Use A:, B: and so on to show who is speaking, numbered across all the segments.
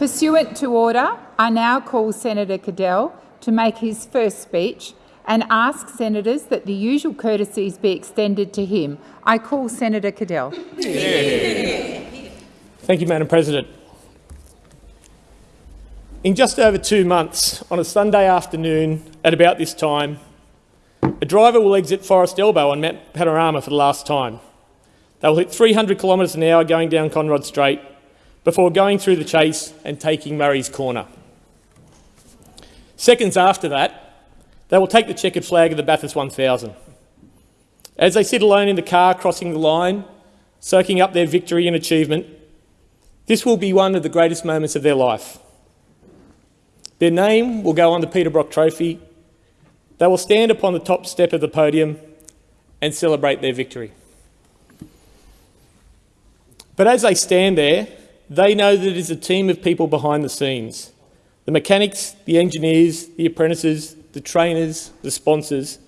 A: Pursuant to order, I now call Senator Cadell to make his first speech and ask senators that the usual courtesies be extended to him. I call Senator Cadell.
B: Thank you, Madam President. In just over two months, on a Sunday afternoon at about this time, a driver will exit Forrest Elbow on Mount Panorama for the last time. They will hit 300 kilometres an hour going down Conrod Straight before going through the chase and taking Murray's Corner. Seconds after that, they will take the checkered flag of the Bathurst 1000. As they sit alone in the car crossing the line, soaking up their victory and achievement, this will be one of the greatest moments of their life. Their name will go on the Peter Brock Trophy. They will stand upon the top step of the podium and celebrate their victory. But as they stand there, they know that it is a team of people behind the scenes. The mechanics, the engineers, the apprentices, the trainers, the sponsors,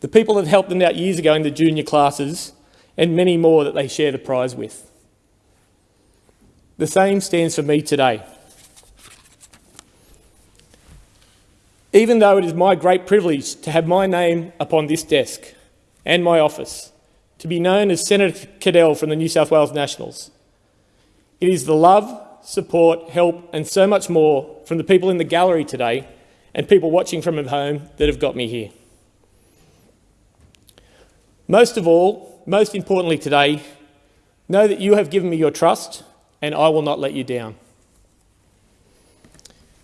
B: the people that helped them out years ago in the junior classes, and many more that they share the prize with. The same stands for me today. Even though it is my great privilege to have my name upon this desk and my office, to be known as Senator Cadell from the New South Wales Nationals, it is the love, support, help and so much more from the people in the gallery today and people watching from home that have got me here. Most of all, most importantly today, know that you have given me your trust and I will not let you down.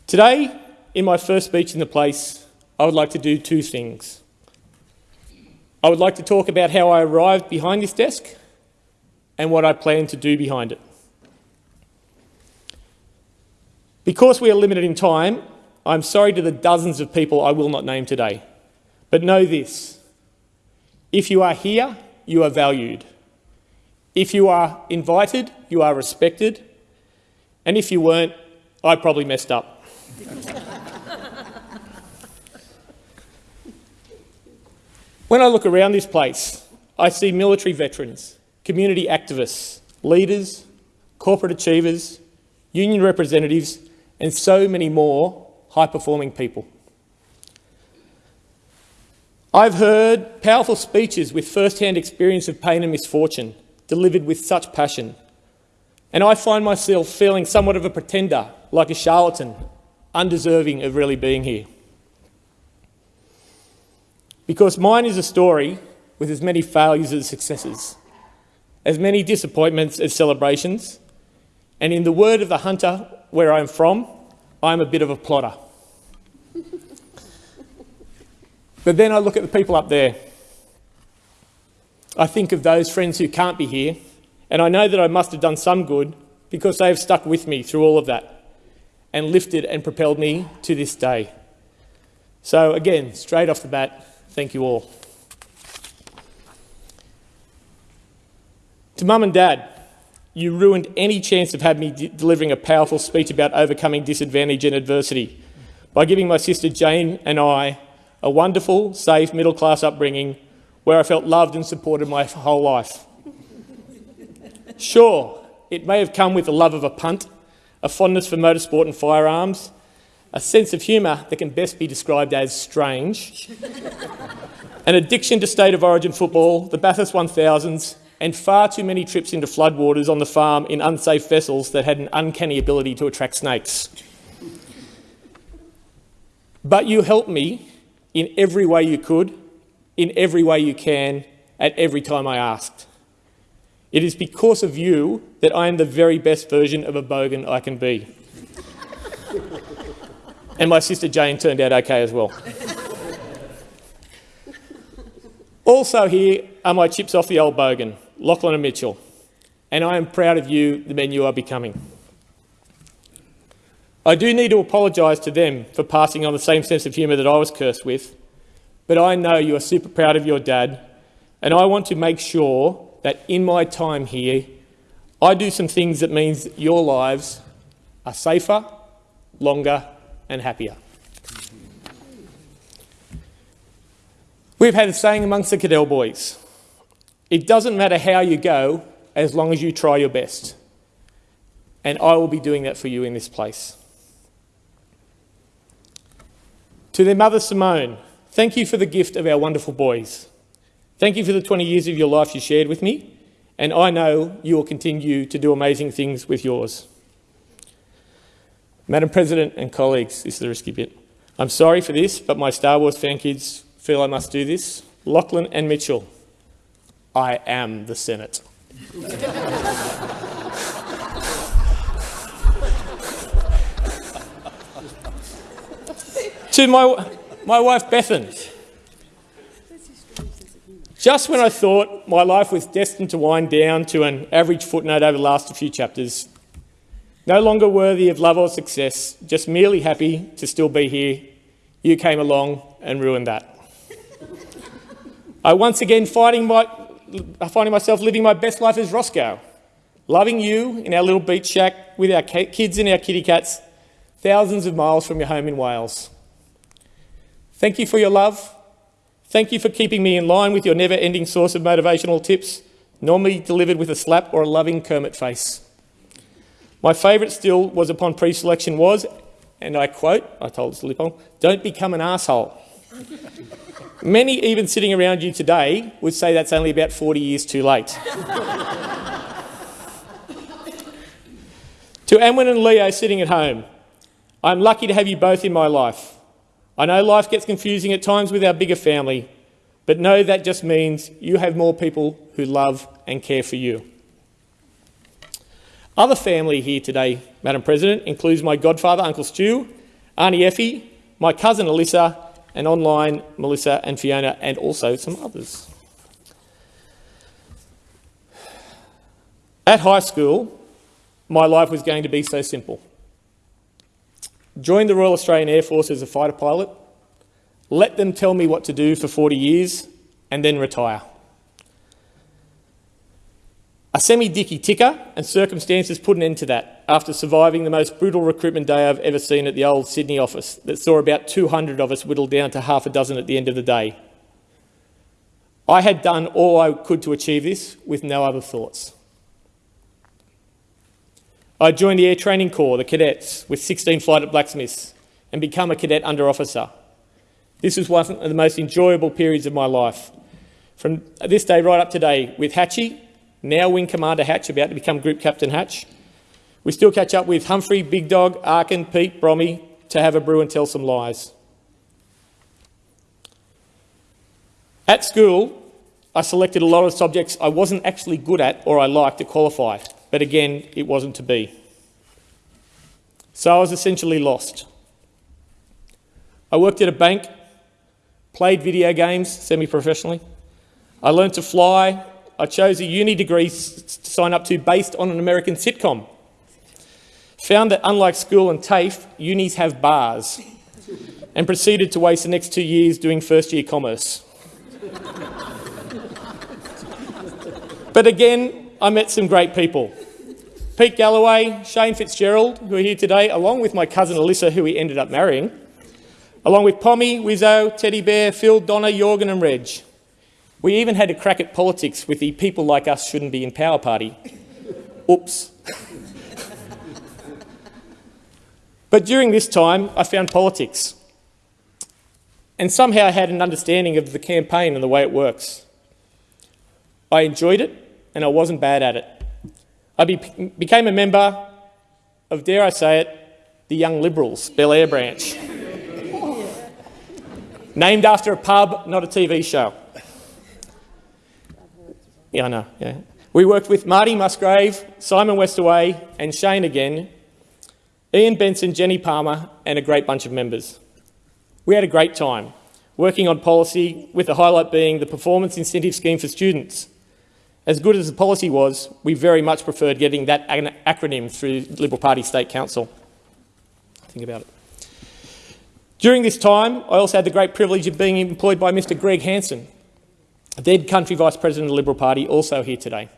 B: Today, in my first speech in the place, I would like to do two things. I would like to talk about how I arrived behind this desk and what I plan to do behind it. Because we are limited in time, I'm sorry to the dozens of people I will not name today. But know this, if you are here, you are valued. If you are invited, you are respected. And if you weren't, I probably messed up. when I look around this place, I see military veterans, community activists, leaders, corporate achievers, union representatives, and so many more high-performing people. I've heard powerful speeches with first-hand experience of pain and misfortune, delivered with such passion. And I find myself feeling somewhat of a pretender, like a charlatan, undeserving of really being here. Because mine is a story with as many failures as successes, as many disappointments as celebrations, and in the word of the hunter where I'm from, I'm a bit of a plotter. but then I look at the people up there. I think of those friends who can't be here, and I know that I must have done some good because they have stuck with me through all of that and lifted and propelled me to this day. So again, straight off the bat, thank you all. To mum and dad, you ruined any chance of having me delivering a powerful speech about overcoming disadvantage and adversity by giving my sister Jane and I a wonderful, safe, middle-class upbringing where I felt loved and supported my whole life. Sure, it may have come with the love of a punt, a fondness for motorsport and firearms, a sense of humour that can best be described as strange, an addiction to state of origin football, the Bathurst 1000s, and far too many trips into floodwaters on the farm in unsafe vessels that had an uncanny ability to attract snakes. But you helped me in every way you could, in every way you can, at every time I asked. It is because of you that I am the very best version of a bogan I can be. and my sister Jane turned out okay as well. also here are my chips off the old bogan. Lachlan and Mitchell, and I am proud of you, the men you are becoming. I do need to apologise to them for passing on the same sense of humour that I was cursed with, but I know you are super proud of your dad, and I want to make sure that in my time here, I do some things that means your lives are safer, longer and happier. We've had a saying amongst the Cadell boys, it doesn't matter how you go as long as you try your best. and I will be doing that for you in this place. To their mother Simone, thank you for the gift of our wonderful boys. Thank you for the 20 years of your life you shared with me, and I know you will continue to do amazing things with yours. Madam President and colleagues, this is the risky bit. I'm sorry for this, but my Star Wars fan kids feel I must do this. Lachlan and Mitchell, I am the Senate. to my, my wife Bethan, just when I thought my life was destined to wind down to an average footnote over the last few chapters, no longer worthy of love or success, just merely happy to still be here, you came along and ruined that. I once again finding, my, finding myself living my best life as Roscoe, loving you in our little beach shack with our kids and our kitty cats, thousands of miles from your home in Wales. Thank you for your love. Thank you for keeping me in line with your never-ending source of motivational tips, normally delivered with a slap or a loving Kermit face. My favourite still was upon pre-selection was, and I quote, I told Slipon, don't become an asshole. Many, even sitting around you today, would say that's only about 40 years too late. to Anwen and Leo sitting at home, I'm lucky to have you both in my life. I know life gets confusing at times with our bigger family, but know that just means you have more people who love and care for you. Other family here today, Madam President, includes my godfather, Uncle Stu, Auntie Effie, my cousin Alyssa, and online Melissa and Fiona, and also some others. At high school, my life was going to be so simple. Join the Royal Australian Air Force as a fighter pilot, let them tell me what to do for 40 years, and then retire. A semi-dicky ticker and circumstances put an end to that after surviving the most brutal recruitment day I've ever seen at the old Sydney office that saw about 200 of us whittled down to half a dozen at the end of the day. I had done all I could to achieve this with no other thoughts. I joined the Air Training Corps, the cadets, with 16 flight at blacksmiths and become a cadet under officer. This was one of the most enjoyable periods of my life. From this day right up today, with Hatchie, now Wing Commander Hatch, about to become Group Captain Hatch. We still catch up with Humphrey, Big Dog, Arkin, Pete, Brommy to have a brew and tell some lies. At school, I selected a lot of subjects I wasn't actually good at or I liked to qualify, but again, it wasn't to be. So I was essentially lost. I worked at a bank, played video games semi-professionally. I learned to fly, I chose a uni degree to sign up to based on an American sitcom. Found that unlike school and TAFE, unis have bars, and proceeded to waste the next two years doing first year commerce. but again, I met some great people. Pete Galloway, Shane Fitzgerald, who are here today, along with my cousin Alyssa, who he ended up marrying, along with Pommy, Wizzo, Teddy Bear, Phil, Donna, Jorgen and Reg. We even had a crack at politics with the people like us shouldn't be in power party. Oops. But during this time, I found politics. And somehow I had an understanding of the campaign and the way it works. I enjoyed it, and I wasn't bad at it. I be became a member of, dare I say it, the Young Liberals, Belair branch. Named after a pub, not a TV show. Yeah, I know. Yeah. We worked with Marty Musgrave, Simon Westaway, and Shane again, Ian Benson, Jenny Palmer, and a great bunch of members. We had a great time working on policy, with the highlight being the performance incentive scheme for students. As good as the policy was, we very much preferred getting that acronym through Liberal Party State Council. Think about it. During this time, I also had the great privilege of being employed by Mr Greg Hanson, dead country vice president of the Liberal Party, also here today.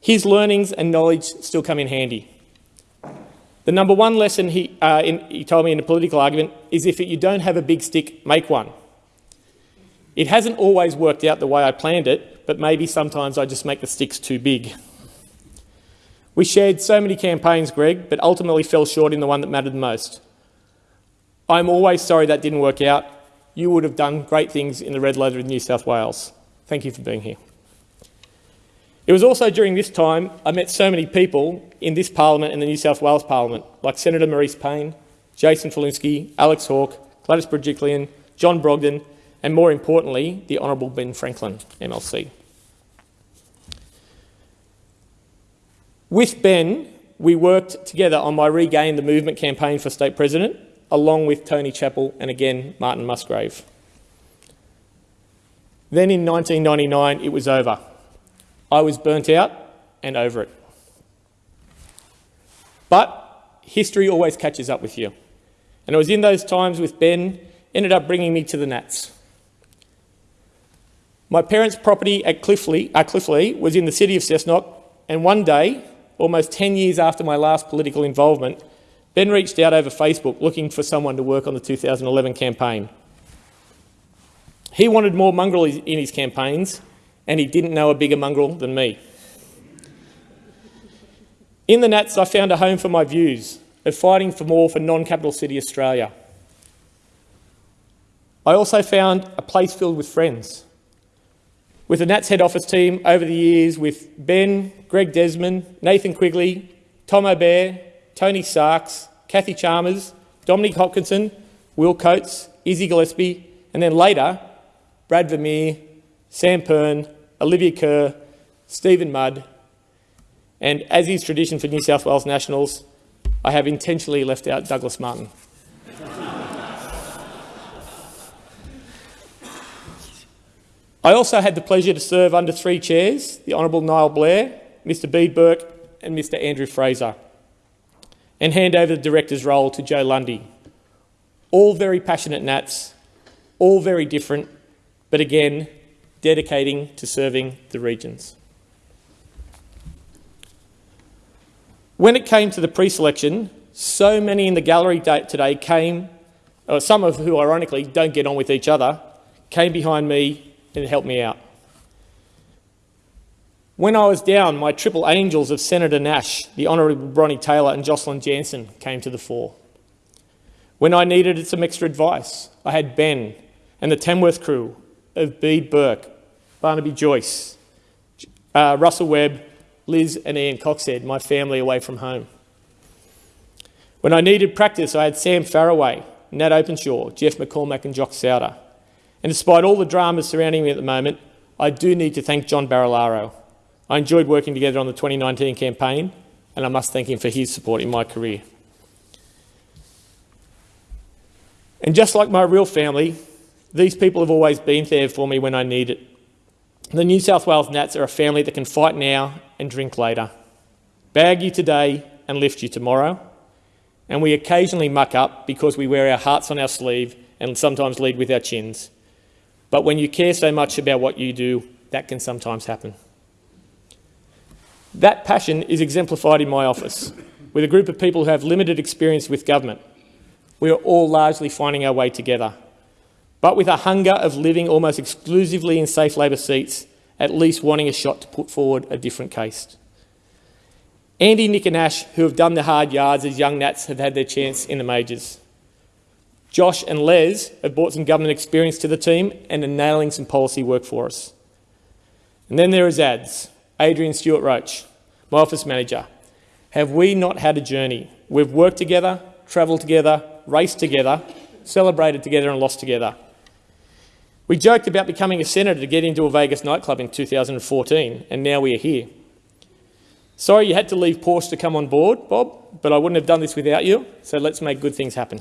B: His learnings and knowledge still come in handy. The number one lesson he, uh, in, he told me in a political argument is if you don't have a big stick, make one. It hasn't always worked out the way I planned it, but maybe sometimes I just make the sticks too big. We shared so many campaigns, Greg, but ultimately fell short in the one that mattered the most. I'm always sorry that didn't work out. You would have done great things in the red leather of New South Wales. Thank you for being here. It was also during this time I met so many people in this parliament and the New South Wales Parliament, like Senator Marise Payne, Jason Falinski, Alex Hawke, Gladys Berejiklian, John Brogden, and more importantly, the Honourable Ben Franklin, MLC. With Ben, we worked together on my Regain the Movement campaign for state president, along with Tony Chappell and again Martin Musgrave. Then in 1999, it was over. I was burnt out and over it. But history always catches up with you. And it was in those times with Ben, ended up bringing me to the Nats. My parents' property at Cliftleigh, uh, Cliftleigh was in the city of Cessnock, and one day, almost 10 years after my last political involvement, Ben reached out over Facebook looking for someone to work on the 2011 campaign. He wanted more mongrel in his campaigns, and he didn't know a bigger mongrel than me. In the Nats, I found a home for my views of fighting for more for non-capital city Australia. I also found a place filled with friends. With the Nats head office team over the years with Ben, Greg Desmond, Nathan Quigley, Tom O'Bear, Tony Sarks, Kathy Chalmers, Dominic Hopkinson, Will Coates, Izzy Gillespie, and then later, Brad Vermeer, Sam Pern, Olivia Kerr, Stephen Mudd, and as is tradition for New South Wales Nationals, I have intentionally left out Douglas Martin. I also had the pleasure to serve under three chairs, the Honourable Niall Blair, Mr Bede Burke and Mr Andrew Fraser, and hand over the director's role to Joe Lundy. All very passionate Nats, all very different, but again, dedicating to serving the regions. When it came to the pre-selection, so many in the gallery today came, or some of who ironically don't get on with each other, came behind me and helped me out. When I was down, my triple angels of Senator Nash, the Honourable Bronnie Taylor and Jocelyn Jansen came to the fore. When I needed some extra advice, I had Ben and the Tamworth crew of Bede Burke, Barnaby Joyce, uh, Russell Webb, Liz and Ian Coxhead, my family away from home. When I needed practice, I had Sam Farraway, Nat Openshaw, Jeff McCormack and Jock Souter. And despite all the dramas surrounding me at the moment, I do need to thank John Barilaro. I enjoyed working together on the 2019 campaign, and I must thank him for his support in my career. And just like my real family, these people have always been there for me when I need it. The New South Wales Nats are a family that can fight now and drink later, bag you today and lift you tomorrow. And we occasionally muck up because we wear our hearts on our sleeve and sometimes lead with our chins. But when you care so much about what you do, that can sometimes happen. That passion is exemplified in my office, with a group of people who have limited experience with government. We are all largely finding our way together, but with a hunger of living almost exclusively in safe Labor seats, at least wanting a shot to put forward a different case. Andy, Nick and Ash, who have done the hard yards as young Nats, have had their chance in the majors. Josh and Les have brought some government experience to the team and are nailing some policy work for us. And then there is ads. Adrian Stewart Roach, my office manager. Have we not had a journey? We've worked together, travelled together, raced together, celebrated together and lost together. We joked about becoming a senator to get into a Vegas nightclub in 2014, and now we are here. Sorry you had to leave Porsche to come on board, Bob, but I wouldn't have done this without you, so let's make good things happen.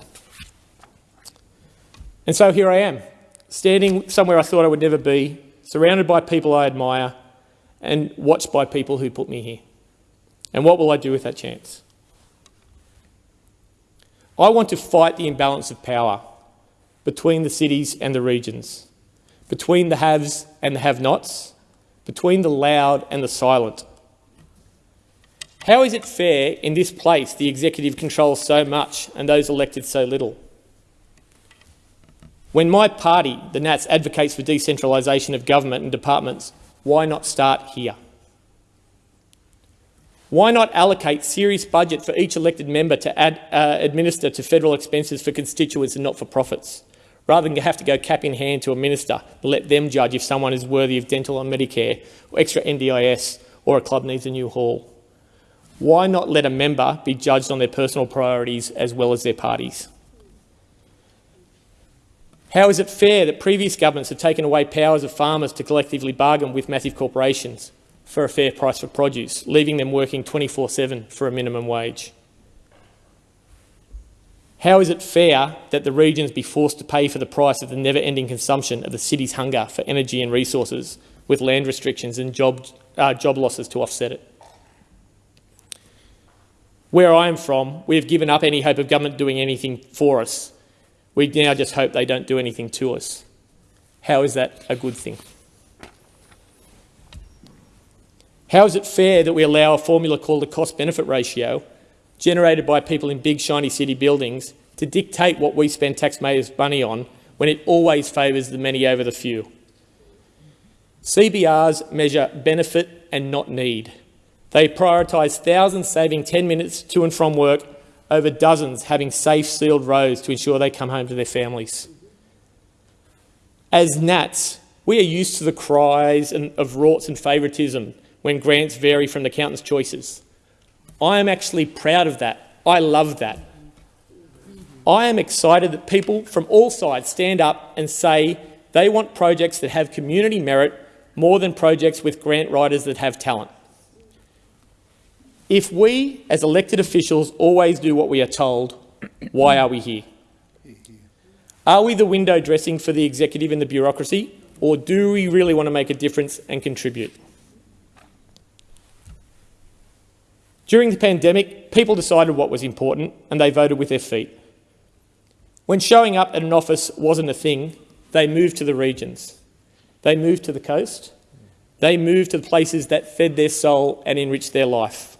B: And so here I am, standing somewhere I thought I would never be, surrounded by people I admire, and watched by people who put me here. And what will I do with that chance? I want to fight the imbalance of power between the cities and the regions, between the haves and the have-nots, between the loud and the silent. How is it fair in this place the executive controls so much and those elected so little? When my party, the Nats, advocates for decentralisation of government and departments, why not start here? Why not allocate serious budget for each elected member to uh, administer to federal expenses for constituents and not-for-profits, rather than have to go cap in hand to a minister let them judge if someone is worthy of dental and Medicare, or extra NDIS, or a club needs a new hall? Why not let a member be judged on their personal priorities as well as their parties? How is it fair that previous governments have taken away powers of farmers to collectively bargain with massive corporations? for a fair price for produce, leaving them working 24-7 for a minimum wage? How is it fair that the regions be forced to pay for the price of the never-ending consumption of the city's hunger for energy and resources, with land restrictions and job, uh, job losses to offset it? Where I am from, we have given up any hope of government doing anything for us. We now just hope they don't do anything to us. How is that a good thing? How is it fair that we allow a formula called the cost-benefit ratio, generated by people in big, shiny city buildings, to dictate what we spend taxpayers' money on when it always favours the many over the few? CBRs measure benefit and not need. They prioritise thousands saving 10 minutes to and from work over dozens having safe, sealed roads to ensure they come home to their families. As Nats, we are used to the cries of rorts and favouritism when grants vary from the accountant's choices. I am actually proud of that. I love that. I am excited that people from all sides stand up and say they want projects that have community merit more than projects with grant writers that have talent. If we, as elected officials, always do what we are told, why are we here? Are we the window dressing for the executive and the bureaucracy, or do we really want to make a difference and contribute? During the pandemic, people decided what was important and they voted with their feet. When showing up at an office wasn't a thing, they moved to the regions. They moved to the coast. They moved to the places that fed their soul and enriched their life.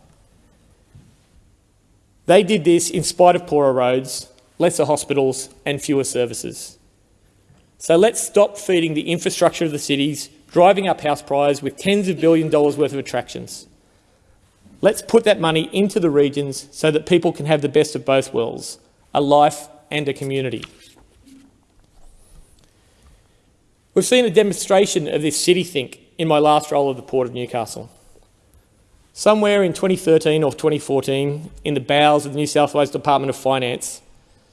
B: They did this in spite of poorer roads, lesser hospitals and fewer services. So let's stop feeding the infrastructure of the cities, driving up house prices with tens of billion dollars worth of attractions. Let's put that money into the regions so that people can have the best of both worlds, a life and a community. We've seen a demonstration of this city think in my last role of the Port of Newcastle. Somewhere in 2013 or 2014, in the bowels of the New South Wales Department of Finance,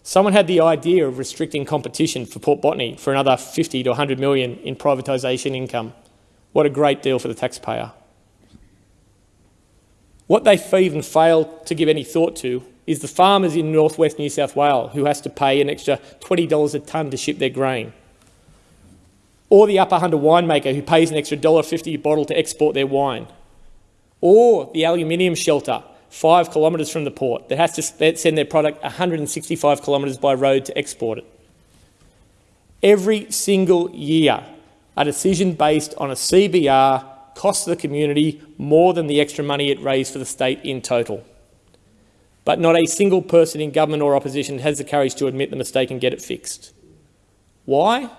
B: someone had the idea of restricting competition for Port Botany for another 50 to 100 million in privatisation income. What a great deal for the taxpayer. What they even fail to give any thought to is the farmers in northwest New South Wales who has to pay an extra $20 a tonne to ship their grain. Or the Upper Hunter winemaker who pays an extra $1.50 a bottle to export their wine. Or the aluminium smelter, five kilometres from the port, that has to send their product 165 kilometres by road to export it. Every single year, a decision based on a CBR costs the community more than the extra money it raised for the state in total. But not a single person in government or opposition has the courage to admit the mistake and get it fixed. Why?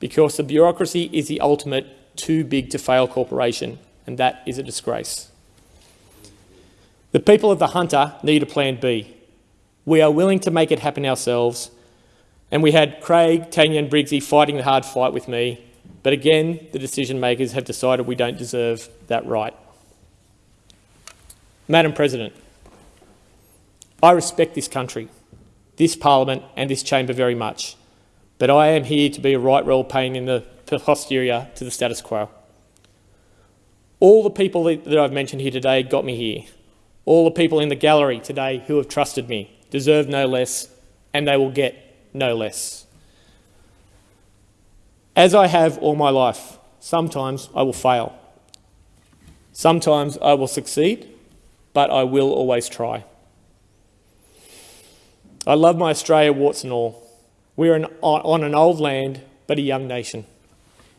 B: Because the bureaucracy is the ultimate too big to fail corporation, and that is a disgrace. The people of the Hunter need a plan B. We are willing to make it happen ourselves, and we had Craig, Tanya and Briggsy fighting the hard fight with me, but again, the decision makers have decided we don't deserve that right. Madam President, I respect this country, this parliament and this chamber very much, but I am here to be a right royal pain in the posterior to the status quo. All the people that I've mentioned here today got me here. All the people in the gallery today who have trusted me deserve no less, and they will get no less. As I have all my life, sometimes I will fail. Sometimes I will succeed, but I will always try. I love my Australia, warts and all. We are an, on an old land, but a young nation.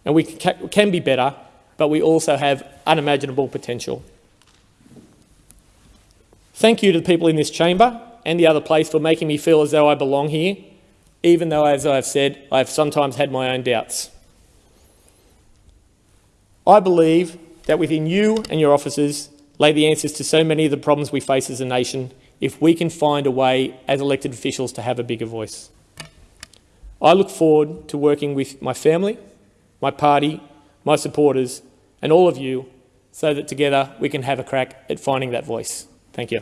B: And we can be better, but we also have unimaginable potential. Thank you to the people in this chamber and the other place for making me feel as though I belong here even though, as I've said, I've sometimes had my own doubts. I believe that within you and your officers, lay the answers to so many of the problems we face as a nation if we can find a way as elected officials to have a bigger voice. I look forward to working with my family, my party, my supporters and all of you so that together we can have a crack at finding that voice. Thank you.